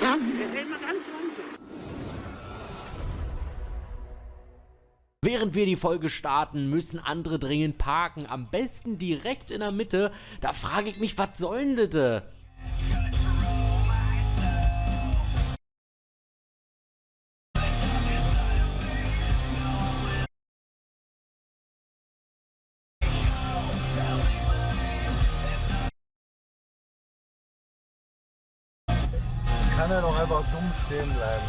Der fällt mal ganz langsam. Während wir die Folge starten, müssen andere dringend parken. Am besten direkt in der Mitte. Da frage ich mich, was soll denn das? Kann er doch einfach dumm stehen bleiben,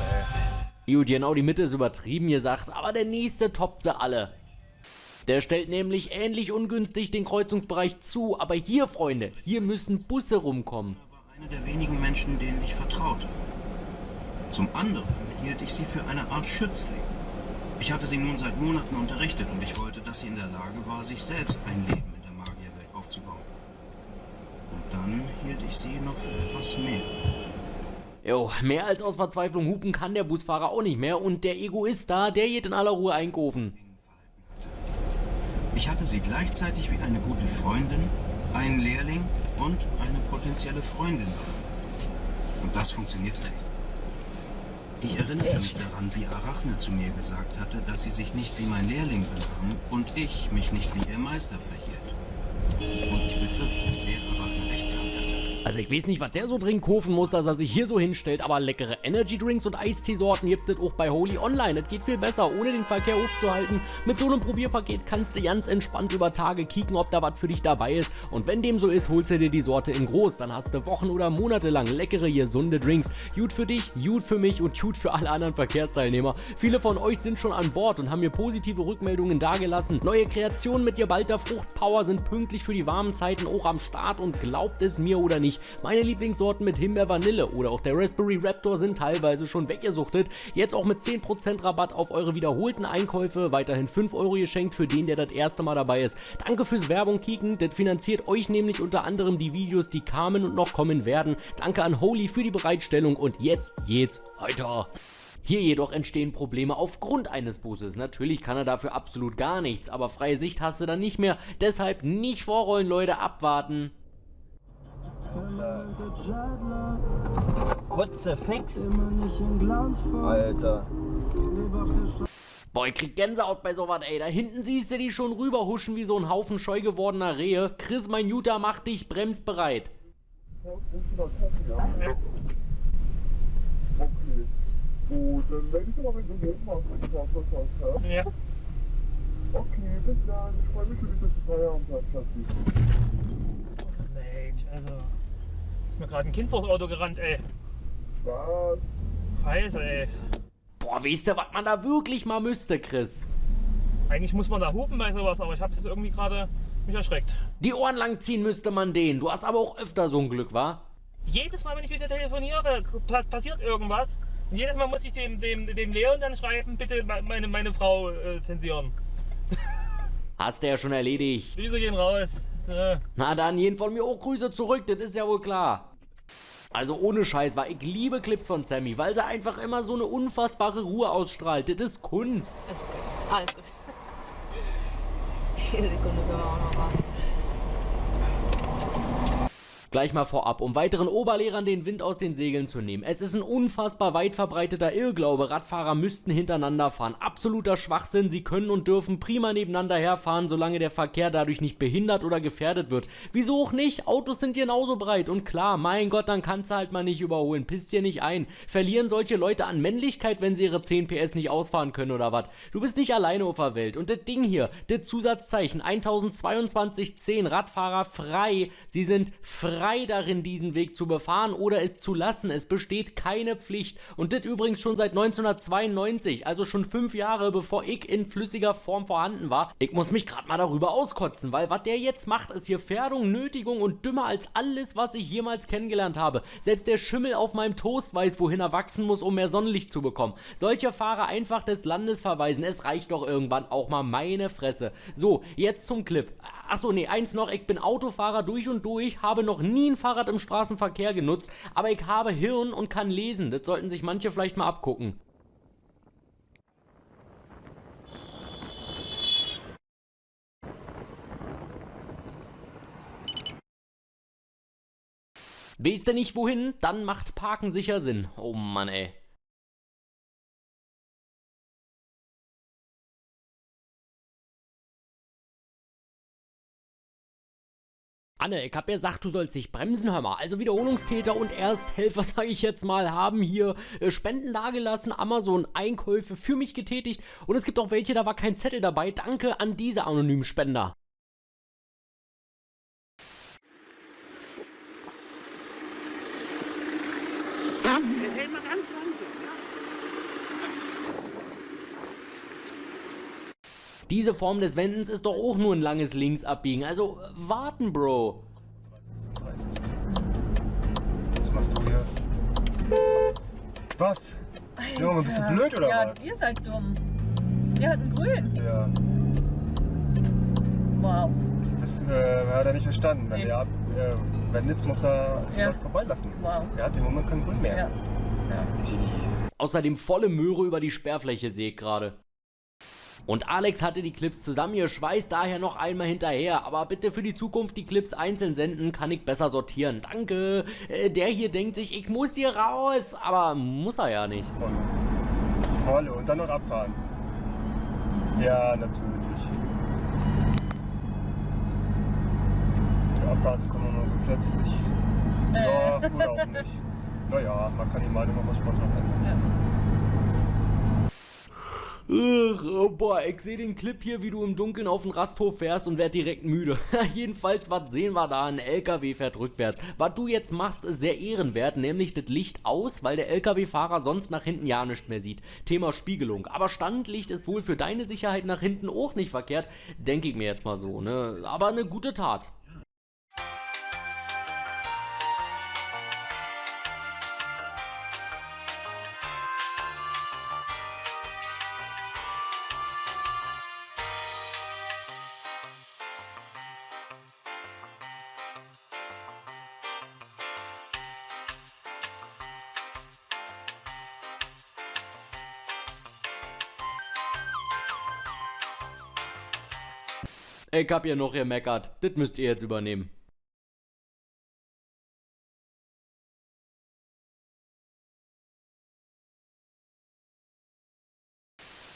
ey. Gut, genau die Mitte ist übertrieben gesagt, aber der nächste toppt sie alle. Der stellt nämlich ähnlich ungünstig den Kreuzungsbereich zu, aber hier, Freunde, hier müssen Busse rumkommen. war eine der wenigen Menschen, denen ich vertraute. Zum anderen hielt ich sie für eine Art Schützling. Ich hatte sie nun seit Monaten unterrichtet und ich wollte, dass sie in der Lage war, sich selbst ein Leben in der Magierwelt aufzubauen. Und dann hielt ich sie noch für etwas mehr. Jo, mehr als aus Verzweiflung hupen kann der Busfahrer auch nicht mehr und der Egoist da, der geht in aller Ruhe einkaufen. Ich hatte sie gleichzeitig wie eine gute Freundin, einen Lehrling und eine potenzielle Freundin. Und das funktionierte nicht. Ich erinnerte mich daran, wie Arachne zu mir gesagt hatte, dass sie sich nicht wie mein Lehrling benahm und ich mich nicht wie ihr Meister verhielt. Und ich begriff, wie sehr Arachne recht. Also ich weiß nicht, was der so dringend kaufen muss, dass er sich hier so hinstellt, aber leckere Energy Drinks und Eisteesorten gibt es auch bei Holy Online. Das geht viel besser, ohne den Verkehr aufzuhalten. Mit so einem Probierpaket kannst du ganz entspannt über Tage kicken, ob da was für dich dabei ist. Und wenn dem so ist, holst du dir die Sorte in groß. Dann hast du Wochen oder Monate lang leckere, gesunde Drinks. Gut für dich, gut für mich und gut für alle anderen Verkehrsteilnehmer. Viele von euch sind schon an Bord und haben mir positive Rückmeldungen dagelassen. Neue Kreationen mit Gebalter Fruchtpower sind pünktlich für die warmen Zeiten auch am Start und glaubt es mir oder nicht, meine Lieblingssorten mit Himbeer Vanille oder auch der Raspberry Raptor sind teilweise schon weggesuchtet. Jetzt auch mit 10% Rabatt auf eure wiederholten Einkäufe, weiterhin 5 Euro geschenkt für den, der das erste Mal dabei ist. Danke fürs Werbung kicken, das finanziert euch nämlich unter anderem die Videos, die kamen und noch kommen werden. Danke an Holy für die Bereitstellung und jetzt geht's weiter. Hier jedoch entstehen Probleme aufgrund eines Busses. Natürlich kann er dafür absolut gar nichts, aber freie Sicht hast du dann nicht mehr. Deshalb nicht vorrollen, Leute, abwarten. Kurze Fix. Alter. Boah, ich krieg Gänsehaut bei sowas, ey. Da hinten siehst du die schon rüberhuschen wie so ein Haufen scheu gewordener Rehe. Chris, mein Jutta, mach dich bremsbereit. Okay. Gut, dann werde ich aber mit dem Hof machen, wenn ich was hast, ja? Ja, Okay, bis dann. Ich freue mich, wie du zu Feierabend hast, Schatzi. Mensch, also. Ist mir gerade ein Kind vors Auto gerannt, ey. Was? Scheiße, ey. Boah, weißt du, was man da wirklich mal müsste, Chris? Eigentlich muss man da hupen bei sowas, aber ich habe jetzt irgendwie gerade mich erschreckt. Die Ohren langziehen müsste man den. Du hast aber auch öfter so ein Glück, wa? Jedes Mal, wenn ich wieder telefoniere, pa- passiert irgendwas. Und jedes Mal muss ich dem, dem, dem Leon dann schreiben, bitte me- meine, meine Frau äh, zensieren. Hast du ja schon erledigt. Grüße gehen raus. So. Na dann, jeden von mir auch Grüße zurück, das ist ja wohl klar. Also ohne Scheiß, war ich liebe Clips von Sammy, weil sie einfach immer so eine unfassbare Ruhe ausstrahlt. Das ist Kunst. Alles gut. Alles gut. Die Sekunde können wir auch noch warten. Gleich mal vorab, um weiteren Oberlehrern den Wind aus den Segeln zu nehmen. Es ist ein unfassbar weit verbreiteter Irrglaube, Radfahrer müssten hintereinander fahren. Absoluter Schwachsinn, sie können und dürfen prima nebeneinander herfahren, solange der Verkehr dadurch nicht behindert oder gefährdet wird. Wieso auch nicht? Autos sind genauso breit und klar, mein Gott, dann kannst du halt mal nicht überholen. Pisst dir nicht ein. Verlieren solche Leute an Männlichkeit, wenn sie ihre 10 PS nicht ausfahren können oder was? Du bist nicht alleine auf der Welt. Und das Ding hier, das Zusatzzeichen 102210 Radfahrer frei. Sie sind frei darin, diesen Weg zu befahren oder es zu lassen. Es besteht keine Pflicht. Und das übrigens schon seit 1992, also schon fünf Jahre bevor ich in flüssiger Form vorhanden war. Ich muss mich gerade mal darüber auskotzen, weil was der jetzt macht, ist hier Fährdung, Nötigung und dümmer als alles, was ich jemals kennengelernt habe. Selbst der Schimmel auf meinem Toast weiß, wohin er wachsen muss, um mehr Sonnenlicht zu bekommen. Solche Fahrer einfach des Landes verweisen. Es reicht doch irgendwann auch mal meine Fresse. So, jetzt zum Clip. Achso, nee, eins noch, ich bin Autofahrer durch und durch, habe noch nie ein Fahrrad im Straßenverkehr genutzt, aber ich habe Hirn und kann lesen. Das sollten sich manche vielleicht mal abgucken. Weißt du nicht wohin? Dann macht Parken sicher Sinn. Oh Mann, ey. Anne, ich hab ja gesagt, du sollst dich bremsen, hör mal. Also Wiederholungstäter und Ersthelfer, sage ich jetzt mal, haben hier äh, Spenden dagelassen, Amazon Einkäufe für mich getätigt und es gibt auch welche, da war kein Zettel dabei. Danke an diese anonymen Spender. Jetzt hält man ganz langsam. Ja? Diese Form des Wendens ist doch auch nur ein langes Linksabbiegen. Also äh, warten, Bro. 30. Was machst du hier? Was? Junge, bist du blöd oder ja, was? ihr seid dumm. Wir hatten grün. Ja, Wow. das äh, hat er nicht verstanden. Wenn Nee. er ab, äh, wendet, muss er Ja. Leute vorbeilassen. Wow. Er hat im Moment kein Grün mehr. Ja. Die, Außerdem volle Möhre über die Sperrfläche sehe ich gerade. Und Alex hatte die Clips zusammengeschweißt, daher noch einmal hinterher. Aber bitte für die Zukunft die Clips einzeln senden, kann ich besser sortieren. Danke. Äh, der hier denkt sich, ich muss hier raus. Aber muss er ja nicht. volle. Und dann noch abfahren. Ja, natürlich. Die Abfahrten kommen immer so plötzlich. Ja, oder auch nicht. Naja, man kann die Meinung auch mal spontan ändern. Ugh, oh boah, ich sehe den Clip hier, wie du im Dunkeln auf den Rasthof fährst und werd direkt müde. Jedenfalls, was sehen wir da? Ein LKW fährt rückwärts. Was du jetzt machst, ist sehr ehrenwert, nämlich das Licht aus, weil der LKW-Fahrer sonst nach hinten ja nicht mehr sieht. Thema Spiegelung. Aber Standlicht ist wohl für deine Sicherheit nach hinten auch nicht verkehrt, denke ich mir jetzt mal so, ne? Aber eine gute Tat. Ich hab ja noch gemeckert. Das müsst ihr jetzt übernehmen.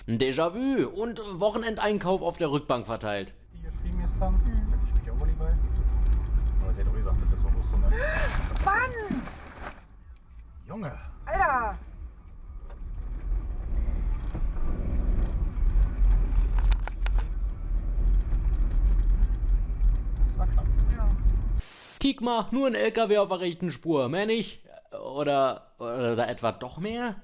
Déjà-vu und Wochenendeinkauf auf der Rückbank verteilt. Die geschrieben gestern, mhm. ich spiele auch Volleyball. Aber sie hat auch gesagt, das ist so eine. Mann! Junge! Alter! Das war knapp. Kick mal, nur ein LKW auf der rechten Spur, mehr nicht? Oder, oder da etwa doch mehr?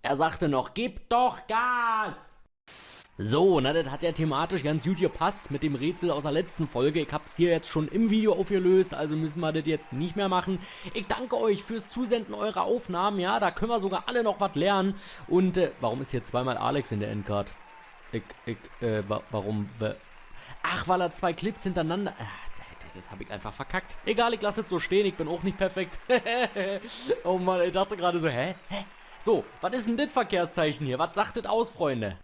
Er sagte noch, gib doch Gas! So, na, das hat ja thematisch ganz gut gepasst mit dem Rätsel aus der letzten Folge. Ich hab's hier jetzt schon im Video aufgelöst, also müssen wir das jetzt nicht mehr machen. Ich danke euch fürs Zusenden eurer Aufnahmen, ja, da können wir sogar alle noch was lernen. Und, äh, warum ist hier zweimal Alex in der Endcard? Ich, ich, äh, wa warum, wa- Ach, weil er zwei Clips hintereinander... Ah, das habe ich einfach verkackt. Egal, ich lasse es so stehen, ich bin auch nicht perfekt. oh Mann, ich dachte gerade so, hä? Hä? So, was ist denn das Verkehrszeichen hier? Was sagt das aus, Freunde?